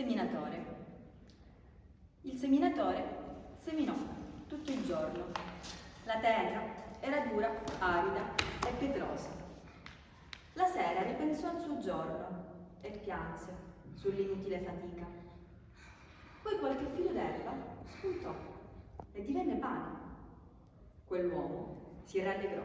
seminatore. Il seminatore seminò tutto il giorno. La terra era dura, arida e pietrosa. La sera ripensò al suo giorno e pianse sull'inutile fatica. Poi qualche filo d'erba spuntò e divenne pane. Quell'uomo si rallegrò.